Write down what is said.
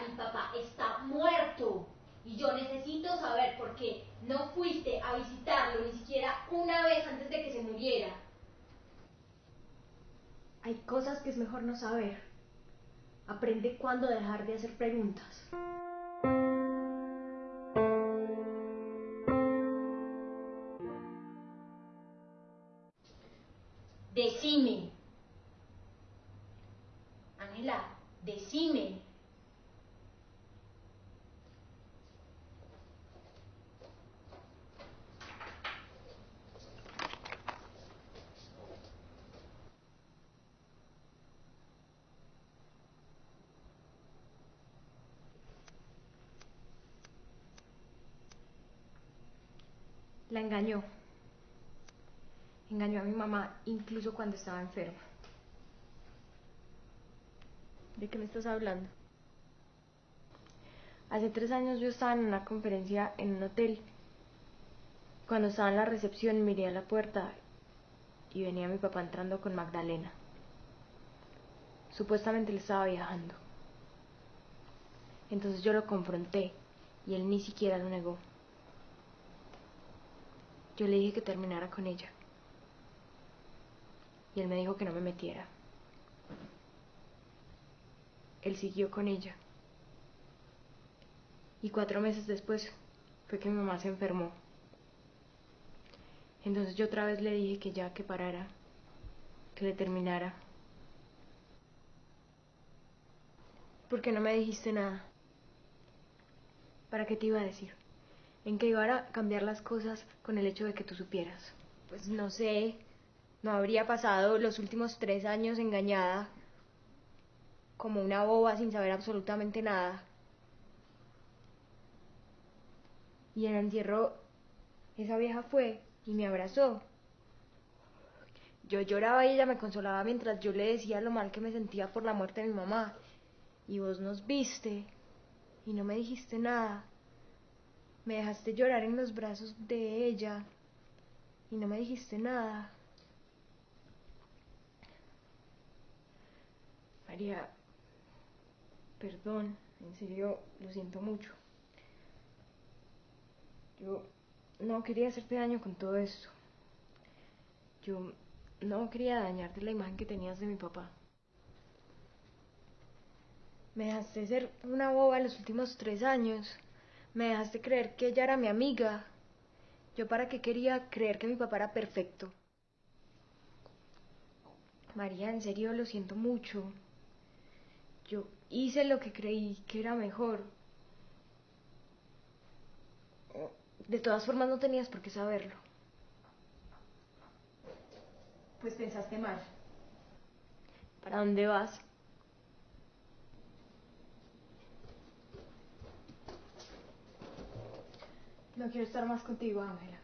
mi papá está muerto y yo necesito saber por qué no fuiste a visitarlo ni siquiera una vez antes de que se muriera. Hay cosas que es mejor no saber. Aprende cuándo dejar de hacer preguntas. Decime. Ángela, decime. La engañó. Engañó a mi mamá incluso cuando estaba enferma. ¿De qué me estás hablando? Hace tres años yo estaba en una conferencia en un hotel. Cuando estaba en la recepción miré a la puerta y venía mi papá entrando con Magdalena. Supuestamente le estaba viajando. Entonces yo lo confronté y él ni siquiera lo negó. Yo le dije que terminara con ella. Y él me dijo que no me metiera. Él siguió con ella. Y cuatro meses después fue que mi mamá se enfermó. Entonces yo otra vez le dije que ya que parara, que le terminara. ¿Por qué no me dijiste nada? ¿Para qué te iba a decir? ¿En qué iba a cambiar las cosas con el hecho de que tú supieras? Pues no sé, no habría pasado los últimos tres años engañada como una boba sin saber absolutamente nada. Y en el entierro esa vieja fue y me abrazó. Yo lloraba y ella me consolaba mientras yo le decía lo mal que me sentía por la muerte de mi mamá. Y vos nos viste y no me dijiste nada. Me dejaste llorar en los brazos de ella y no me dijiste nada. María, perdón, en serio, lo siento mucho. Yo no quería hacerte daño con todo esto. Yo no quería dañarte la imagen que tenías de mi papá. Me dejaste ser una boba los últimos tres años. Me dejaste creer que ella era mi amiga. Yo para qué quería creer que mi papá era perfecto. María, en serio lo siento mucho. Yo hice lo que creí que era mejor. De todas formas no tenías por qué saberlo. Pues pensaste mal. ¿Para dónde vas? No quiero estar más contigo, Ángela.